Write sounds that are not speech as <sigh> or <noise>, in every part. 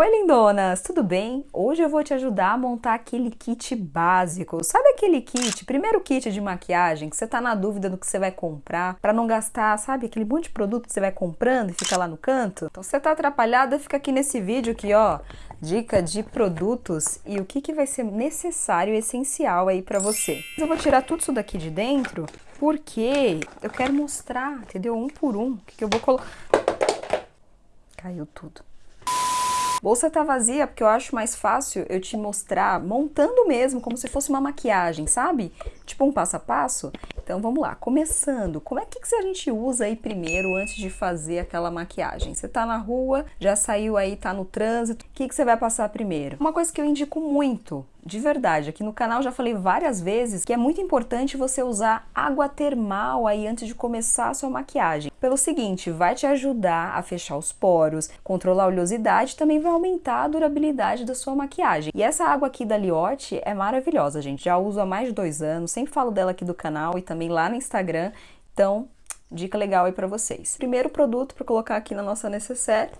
Oi lindonas, tudo bem? Hoje eu vou te ajudar a montar aquele kit básico. Sabe aquele kit, primeiro kit de maquiagem, que você tá na dúvida do que você vai comprar, para não gastar, sabe, aquele monte de produto que você vai comprando e fica lá no canto? Então você tá atrapalhada, fica aqui nesse vídeo aqui, ó, dica de produtos e o que, que vai ser necessário e essencial aí para você. Eu vou tirar tudo isso daqui de dentro, porque eu quero mostrar, entendeu? Um por um, o que, que eu vou colocar... Caiu tudo. Bolsa tá vazia porque eu acho mais fácil eu te mostrar montando mesmo, como se fosse uma maquiagem, sabe? Tipo um passo a passo. Então vamos lá, começando, como é que, que a gente usa aí primeiro antes de fazer aquela maquiagem? Você tá na rua, já saiu aí, tá no trânsito, o que, que você vai passar primeiro? Uma coisa que eu indico muito de verdade, aqui no canal já falei várias vezes que é muito importante você usar água termal aí antes de começar a sua maquiagem. Pelo seguinte, vai te ajudar a fechar os poros, controlar a oleosidade, também vai aumentar a durabilidade da sua maquiagem. E essa água aqui da Liotte é maravilhosa, gente. Já uso há mais de dois anos, sempre falo dela aqui do canal e também lá no Instagram. Então, dica legal aí para vocês. Primeiro produto para colocar aqui na nossa necessaire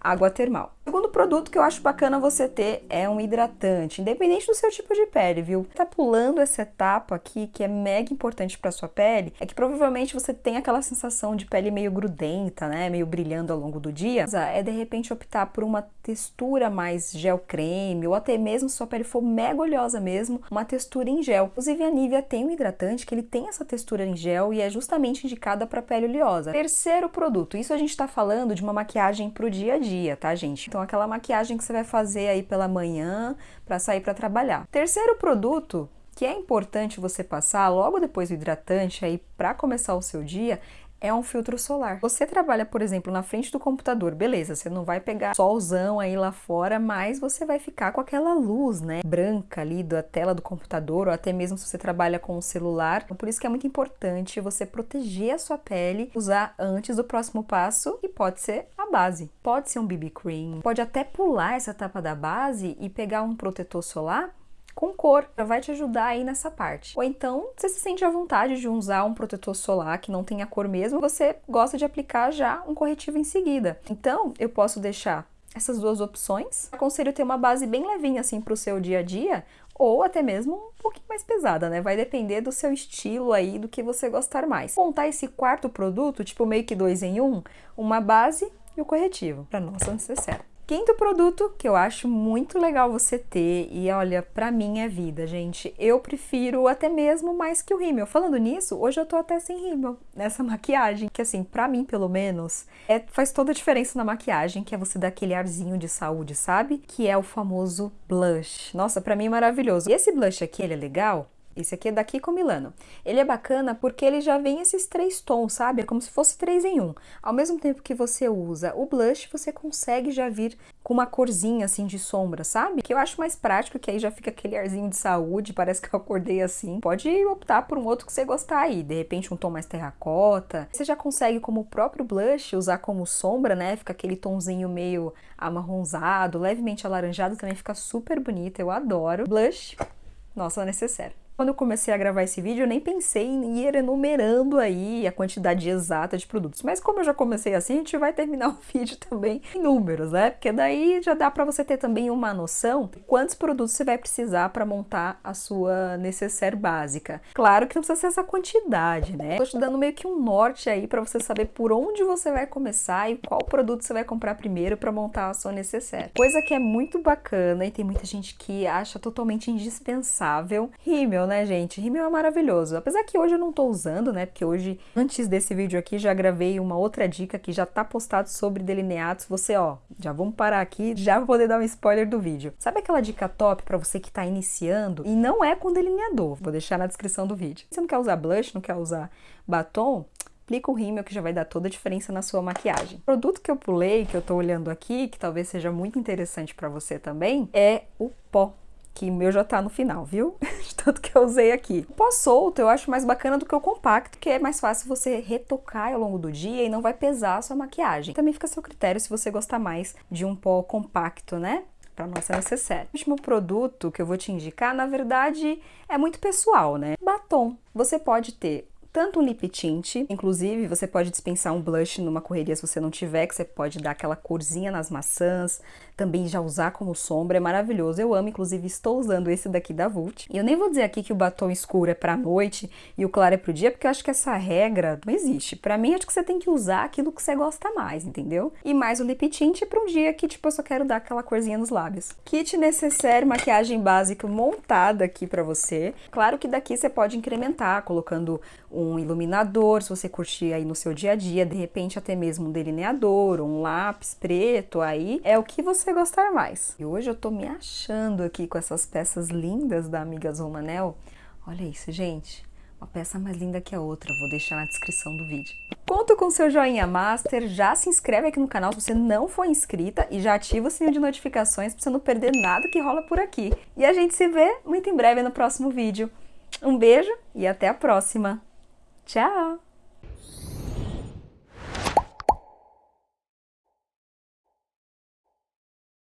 água termal. Segundo produto que eu acho bacana você ter é um hidratante, independente do seu tipo de pele, viu? Tá pulando essa etapa aqui, que é mega importante para sua pele, é que provavelmente você tem aquela sensação de pele meio grudenta, né? Meio brilhando ao longo do dia. É de repente optar por uma textura mais gel creme, ou até mesmo se sua pele for mega oleosa mesmo, uma textura em gel. Inclusive a Nivea tem um hidratante que ele tem essa textura em gel e é justamente indicada para pele oleosa. Terceiro produto, isso a gente tá falando de uma maquiagem pro dia a dia, tá, gente? Então, aquela maquiagem que você vai fazer aí pela manhã para sair para trabalhar. Terceiro produto que é importante você passar logo depois do hidratante aí para começar o seu dia é um filtro solar. Você trabalha, por exemplo, na frente do computador, beleza, você não vai pegar solzão aí lá fora, mas você vai ficar com aquela luz, né, branca ali da tela do computador, ou até mesmo se você trabalha com o celular. Então, por isso que é muito importante você proteger a sua pele, usar antes do próximo passo, e pode ser a base. Pode ser um BB cream, pode até pular essa etapa da base e pegar um protetor solar com cor, já vai te ajudar aí nessa parte. Ou então, você se sente à vontade de usar um protetor solar que não tenha cor mesmo, você gosta de aplicar já um corretivo em seguida. Então, eu posso deixar essas duas opções. Aconselho ter uma base bem levinha assim para o seu dia a dia, ou até mesmo um pouquinho mais pesada, né? Vai depender do seu estilo aí, do que você gostar mais. Montar esse quarto produto, tipo meio que dois em um, uma base e o corretivo, para nossa necessária. Quinto produto que eu acho muito legal você ter, e olha, pra mim é vida, gente. Eu prefiro até mesmo mais que o rímel. Falando nisso, hoje eu tô até sem rímel <laughs> nessa maquiagem, que assim, pra mim pelo menos, é, faz toda a diferença na maquiagem, que é você dar aquele arzinho de saúde, sabe? Que é o famoso blush. Nossa, pra mim é maravilhoso. E esse blush aqui, ele é legal esse aqui é daqui com Milano. Ele é bacana porque ele já vem esses três tons, sabe? É como se fosse três em um. Ao mesmo tempo que você usa o blush, você consegue já vir com uma corzinha assim de sombra, sabe? Que eu acho mais prático, que aí já fica aquele arzinho de saúde, <laughs> parece que eu acordei assim. Pode optar por um outro que você gostar aí, de repente um tom mais terracota. Você já consegue como o próprio blush usar como sombra, né? Fica aquele tomzinho meio amarronzado, levemente alaranjado, também fica super bonito, eu adoro. Blush, nossa, necessário. Quando eu comecei a gravar esse vídeo, eu nem pensei em ir enumerando aí a quantidade exata de produtos. Mas como eu já comecei assim, a gente vai terminar <laughs> o vídeo também em números, né? Porque daí já dá para você ter também uma noção de quantos produtos você vai precisar para montar a sua necessaire básica. Claro que não precisa ser essa quantidade, né? Tô te dando meio que um norte aí para você saber por onde você vai começar e qual produto você vai comprar primeiro para montar a sua necessaire. Coisa que é muito bacana e tem muita gente que acha totalmente indispensável. Rímel rímel, né, gente? Rímel é maravilhoso. Apesar que hoje eu não tô usando, né? Porque hoje, antes desse vídeo aqui, já gravei uma outra dica que já tá postado sobre delineados. Você, ó, já vamos parar aqui, já vou poder dar um spoiler do vídeo. Sabe aquela dica top para você que tá iniciando? E não é com delineador, vou deixar na descrição do vídeo. Você não quer usar blush, não quer usar batom? aplica o rímel que já vai dar toda a diferença na sua maquiagem. O produto que eu pulei, que eu tô olhando aqui, que talvez seja muito interessante para você também, é o pó que o meu já tá no final, viu? <laughs> De tanto que eu usei aqui. O pó solto eu acho mais bacana do que o compacto, que é mais fácil você retocar ao longo do dia e não vai pesar a sua maquiagem. Também fica a seu critério se você gostar mais de um pó compacto, né? para nossa necessaire. O último produto que eu vou te indicar, na verdade, é muito pessoal, né? Batom. Você pode ter tanto um lip tint, inclusive você pode dispensar um blush numa correria se você não tiver, que você pode dar aquela corzinha nas maçãs, também já usar como sombra, é maravilhoso. Eu amo, inclusive estou usando esse daqui da Vult. E eu nem vou dizer aqui que o batom escuro é pra noite e o claro é pro dia, porque eu acho que essa regra não existe. Pra mim, acho que você tem que usar aquilo que você gosta mais, entendeu? E mais o lip tint pra um dia que, tipo, eu só quero dar aquela corzinha nos lábios. Kit necessário, maquiagem básica montada aqui pra você. Claro que daqui você pode incrementar, colocando um iluminador, se você curtir aí no seu dia a dia, de repente até mesmo um delineador, um lápis preto, aí é o que você gostar mais. E hoje eu tô me achando aqui com essas peças lindas da Amigas Romanel. Olha isso, gente. Uma peça mais linda que a outra, vou deixar na descrição do vídeo. Conto com seu joinha master, já se inscreve aqui no canal se você não for inscrita e já ativa o sininho de notificações para você não perder nada que rola por aqui. E a gente se vê muito em breve no próximo vídeo. Um beijo e até a próxima! Ciao.